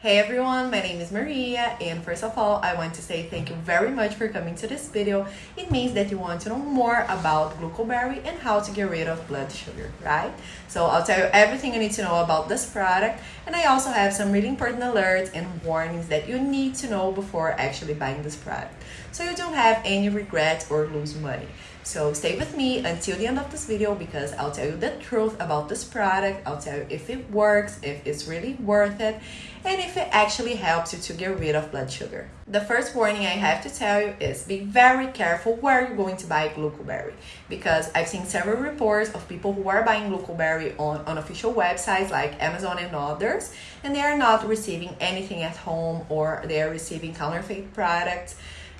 Hey everyone, my name is Maria and first of all I want to say thank you very much for coming to this video. It means that you want to know more about glucoberry and how to get rid of blood sugar, right? So I'll tell you everything you need to know about this product and I also have some really important alerts and warnings that you need to know before actually buying this product so you don't have any regrets or lose money. So stay with me until the end of this video because I'll tell you the truth about this product. I'll tell you if it works, if it's really worth it, and if it actually helps you to get rid of blood sugar. The first warning I have to tell you is be very careful where you're going to buy glucoberry because I've seen several reports of people who are buying glucoberry on unofficial websites like Amazon and others and they are not receiving anything at home or they are receiving counterfeit products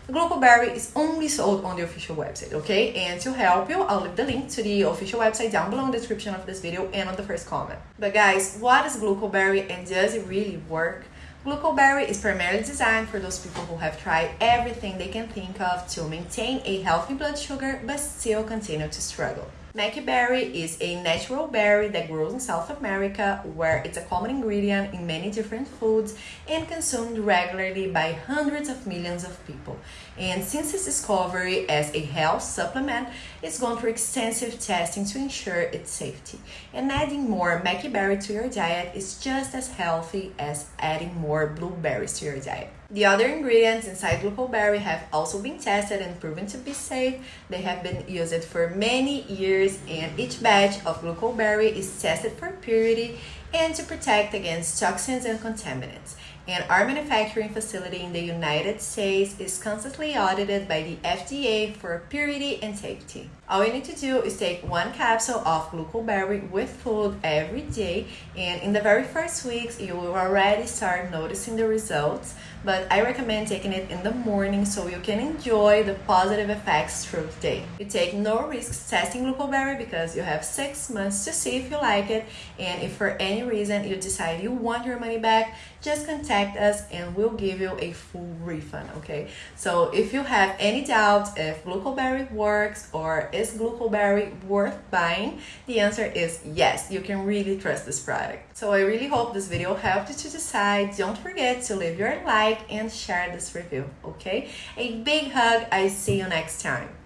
Glucoberry is only sold on the official website, okay? And to help you, I'll leave the link to the official website down below in the description of this video and on the first comment. But guys, what is Glucoberry and does it really work? Glucoberry is primarily designed for those people who have tried everything they can think of to maintain a healthy blood sugar but still continue to struggle. Maqui berry is a natural berry that grows in South America where it's a common ingredient in many different foods and consumed regularly by hundreds of millions of people. And since its discovery as a health supplement, it's gone through extensive testing to ensure its safety. And adding more maqui berry to your diet is just as healthy as adding more blueberries to your diet. The other ingredients inside glucoberry have also been tested and proven to be safe. They have been used for many years and each batch of glucoberry is tested for purity and to protect against toxins and contaminants and our manufacturing facility in the United States is constantly audited by the FDA for purity and safety. All you need to do is take one capsule of glucoberry with food every day and in the very first weeks you will already start noticing the results but I recommend taking it in the morning so you can enjoy the positive effects through the day. You take no risks testing glucoberry because you have six months to see if you like it and if for any reason you decide you want your money back just contact us and we'll give you a full refund okay? So if you have any doubts if glucoberry works or is glucoberry worth buying the answer is yes you can really trust this product. So i really hope this video helped you to decide. Don't forget to leave your like and share this review okay? A big hug. I see you next time